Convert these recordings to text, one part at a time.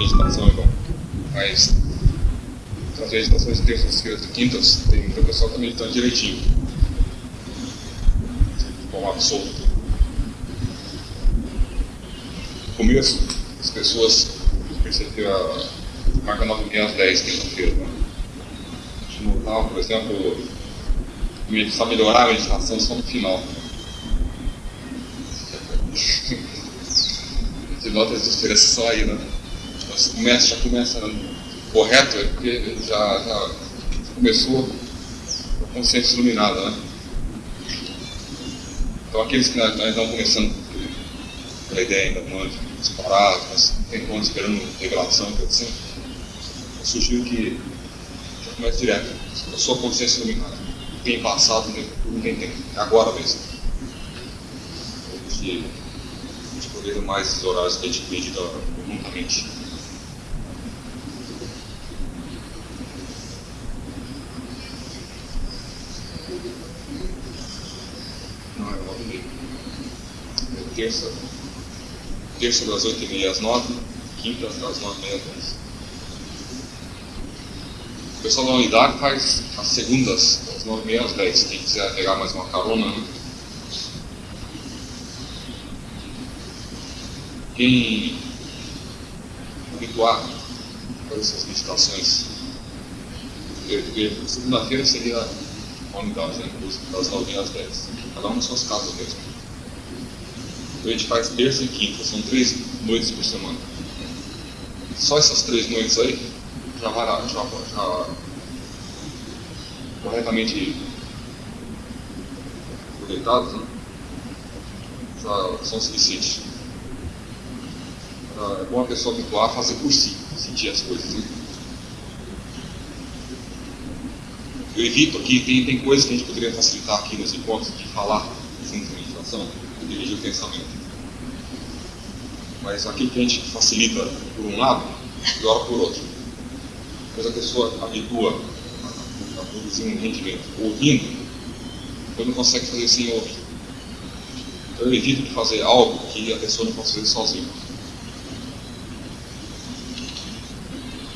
meditação é bom. Mas as meditações de e quintas, tem muita pessoa que está meditando direitinho. Como absoluto. No começo, as pessoas perceberam a marca 9 às 10, quinta-feira. Né? A gente notava, por exemplo, começar a melhorar a meditação só no final. Você nota as diferenças só aí, né? Você começa, já começa correto, é porque já, já começou com a consciência iluminada, né? Então aqueles que nós estamos começando pela ideia ainda não disparar, mas tentando esperando revelação, coisa eu sugiro que já comece direto, a sua consciência iluminada. Tem passado, não tem tempo, é agora mesmo. A gente, a gente poder mais esses horários que a gente medita conjuntamente. Terça, terça das 8h30 às 9 quinta das 9h30 às 10 O pessoal da unidade faz as segundas, das 9h30 às 10 Quem quiser pegar mais uma carona, né? Quem habituar a essas meditações, segunda-feira seria a unidade, né? das 9h às 10 Cada um nas suas casas mesmo. Então a gente faz terça e quinta, são três noites por semana. Só essas três noites aí já vai já, já corretamente aproveitadas, né? já são suficientes. É bom a pessoa habituar a fazer por si, sentir as coisas. Né? Eu evito aqui, tem, tem coisas que a gente poderia facilitar aqui nos encontros de falar junto com dirigir o pensamento. Mas aquilo que a gente facilita por um lado, piora por outro. Depois a pessoa habitua a produzir um rendimento ouvindo, depois não consegue fazer sem ouvir. Então eu evito de fazer algo que a pessoa não fazer sozinha.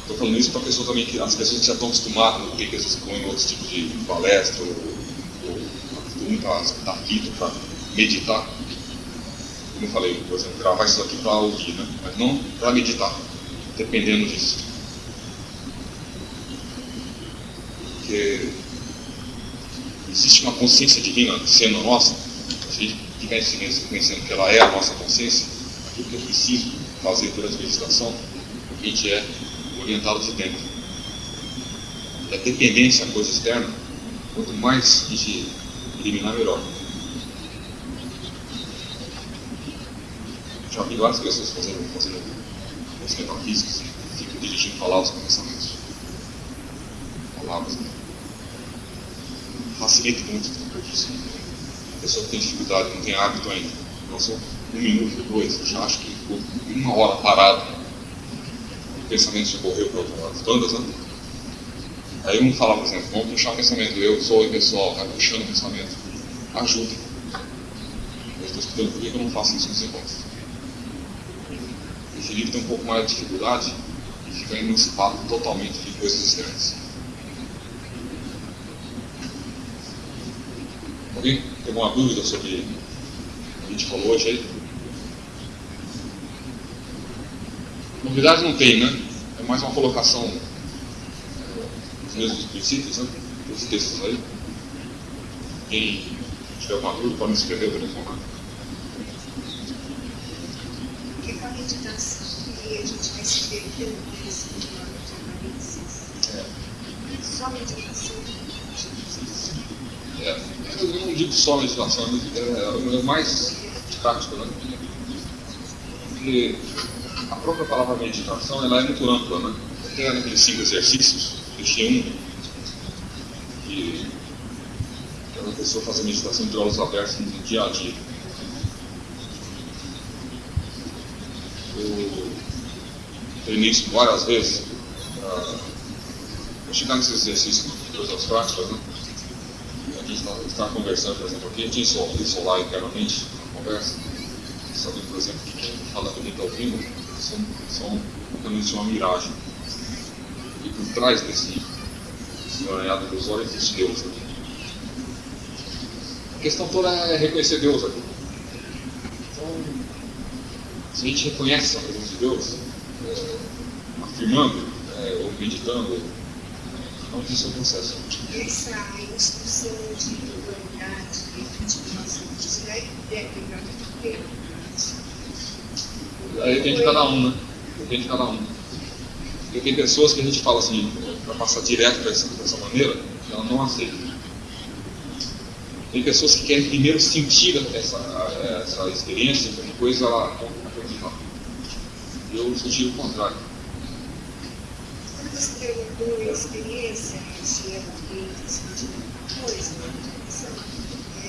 Estou falando isso para pessoa também que as pessoas que já estão acostumadas ter pessoas que vão em outros tipos de palestra ou, ou tá, tá fito para meditar. Como eu falei, por exemplo, gravar isso aqui para ouvir, né? mas não para meditar, dependendo disso. Porque existe uma consciência divina sendo nossa, se a gente estiver reconhecendo que ela é a nossa consciência, aquilo que eu preciso fazer durante a meditação, a gente é orientado de dentro. E a dependência à coisa externa, quanto mais a gente eliminar, melhor. Já vi várias pessoas fazendo, fazendo os metafísicos e ficam dirigindo palavras com pensamentos. Palavras. Né? Facilita muito isso. A pessoa que tem dificuldade, não tem hábito ainda. Passou um minuto, dois, já acho que ficou uma hora parado. O pensamento já correu para outro lado. Bandas, né? Aí um fala, por exemplo, vamos puxar o pensamento, eu sou o pessoal, vai puxando o pensamento. Ajuda. Eu estou estudando por que eu não faço isso nos encontros? Livro tem um pouco mais de dificuldade e fica emancipado totalmente de coisas externas. Alguém tem alguma dúvida sobre o que a gente falou hoje aí? Novidade não tem, né? É mais uma colocação dos mesmos princípios, né? Dos textos aí. Quem tiver alguma dúvida pode me escrever para informar. Porque com a meditação que a gente vai se perdendo mais de aparências. É. Só meditação. É, eu não digo só meditação, é, é mais prático, né? Porque a própria palavra meditação ela é muito ampla, né? Até naqueles cinco exercícios, deixei um que a pessoa fazer meditação de olhos abertos no dia a dia. Treinei isso várias vezes para chegar nesse exercício coisas práticas, né? A gente está conversando, por exemplo, aqui, a gente isolar internamente a conversa, sabendo, por exemplo, que quem fala que está ouvindo são, são existe uma miragem. E por trás desse emaranhado dos olhos existe Deus aqui. A questão toda é reconhecer Deus aqui. Então, se a gente reconhece a presença de Deus, é, afirmando é, ou meditando, não existe o processo. Essa instrução de humanidade, de nós, isso é tempo. Aí depende de cada um, né? Depende de cada um. Porque tem pessoas que a gente fala assim, para passar direto dessa, maneira, ela não aceita. Tem pessoas que querem primeiro sentir essa, essa experiência, depois ela. Eu senti o contrário. Quando você perguntou a experiência, é esse tipo de coisa, é,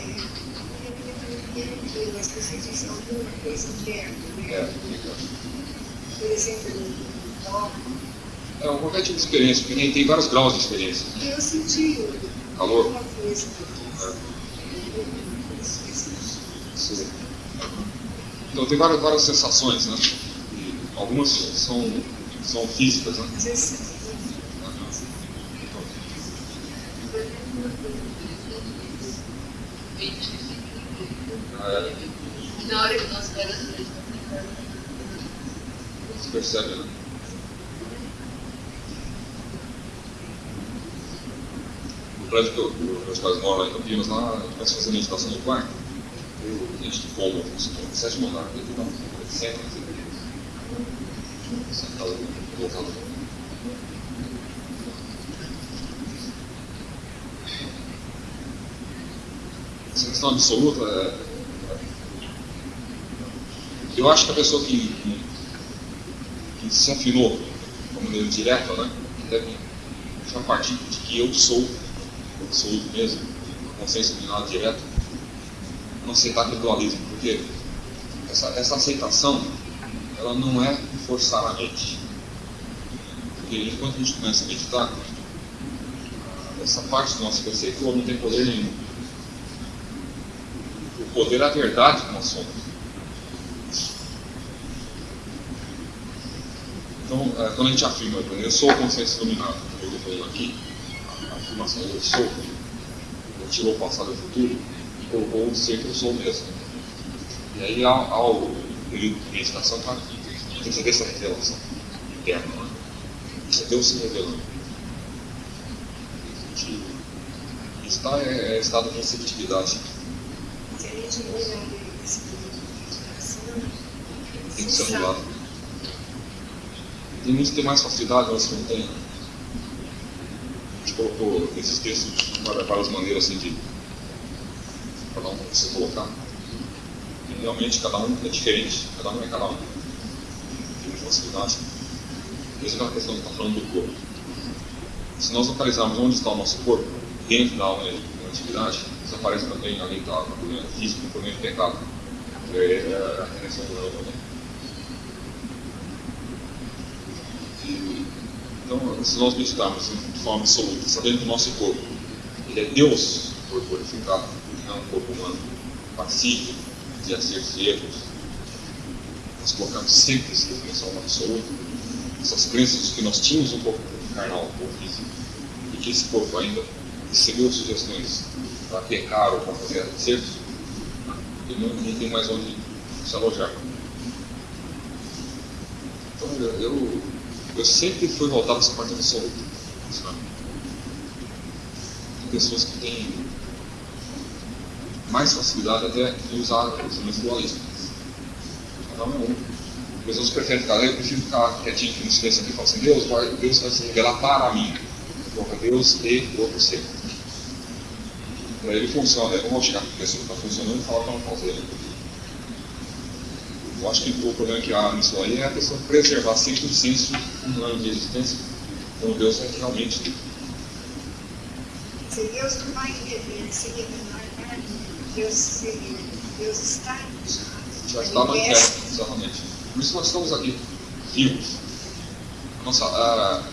as pessoas dizem alguma coisa interna, né? É. Por exemplo, um toque. É qualquer tipo de experiência, porque tem, tem vários graus de experiência. Eu senti Calor. alguma coisa. Sim. Então tem várias, várias sensações, né? E algumas são, são físicas, né? É, Na hora que nós pegamos, se percebe, né? No prédio que eu, meus pais moram lá em Campinas, lá, a gente começa a fazer meditação no quarto. Eu, a gente como, no sétimo andar, ele não, ele senta, assim. Essa questão absoluta é. Eu acho que a pessoa que, que que se afinou de maneira direta, né? Deve já partir de que eu sou absoluto mesmo, a consciência dominada direta, não aceitar aquele dualismo, porque essa, essa aceitação ela não é forçar a mente. Porque enquanto a gente começa a meditar, essa parte do nosso conceito não tem poder nenhum. O poder é a verdade que nós somos. Então, é, quando a gente afirma, eu sou consciência dominada, eu estou falando aqui, a afirmação eu sou, eu tirou o passado e o futuro e colocou o ser que eu sou mesmo. E aí, ao, ao período de meditação, tá, tem que ver essa revelação interna, né? Isso é Deus se revelando. E está é, é estado de receptividade. se a gente olhar esse meditação, Tem que ser anulado. Tem muitos que têm mais facilidade, que não têm. A gente colocou esses textos de várias maneiras assim de cada um se colocar. E realmente cada um é diferente, cada um é cada um. Facilidade. Mesmo aquela questão que está falando do corpo. Se nós localizarmos onde está o nosso corpo, dentro da alma e da atividade, isso aparece também além da problema físico, o problema de pecado. É, é a redenção do eu também. E, então, se nós meditarmos de forma absoluta, sabendo que o nosso corpo ele é Deus corporificado, não é um corpo humano pacífico, de acertos e erros, nós colocamos sempre definição no absoluto, essas crenças que nós tínhamos um corpo carnal, um corpo físico, e que esse corpo ainda recebeu sugestões para pecar ou para fazer acertos, e não, não tem mais onde se alojar. Então, eu, eu, sempre fui voltado essa parte absoluta. sabe? Tem pessoas que têm mais facilidade até de usar os instrumentos dualistas. É. Pessoas preferem eu prefiro ficar quietinho aqui no silêncio aqui falar assim, Deus vai, Deus vai se revelar para mim. Coloca Deus e outro ser. Para ele funciona, eu não vou chegar com a pessoa que está funcionando e falar para não fazer. Eu acho que o problema que há nisso aí é a pessoa preservar sempre o senso humano de existência, quando Deus é realmente Se Deus não vai se revelar para mim, Deus, se, Deus está já está é terra, exatamente. Por isso nós estamos aqui, vivos. Nossa, a,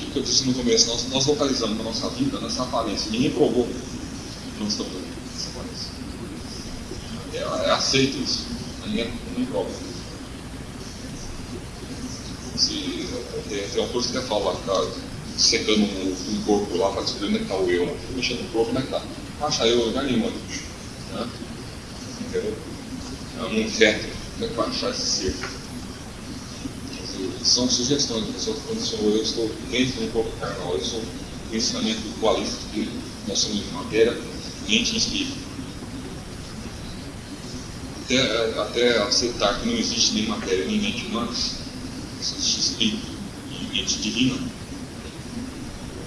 o que eu disse no começo, nós, nós localizamos na nossa vida, nessa aparência. Ninguém provou que nós estamos aqui, nessa aparência. É, é aceito isso, ninguém, ninguém prova. Se, tem, tem autores que até falam tá secando um, um corpo lá para descobrir onde é está o eu, né? mexendo no corpo, onde é está? Acha eu lugar nenhum. Né? Entendeu? É um é que vai achar esse ser? São sugestões, a pessoa quando sou eu, estou dentro do corpo carnal, eu sou o pensamento dualista, que nós somos matéria, mente e espírito até, até aceitar que não existe nem matéria nem mente humana, só existe espírito e mente divina,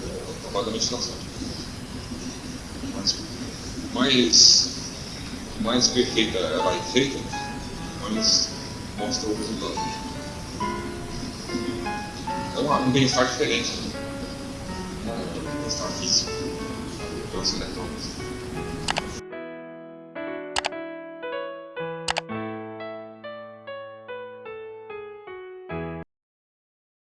é o trabalho da meditação. Mas mais, mais perfeita ela é feita, mais mostra o resultado. É um bem-estar diferente, né? um bem-estar físico, transcendental.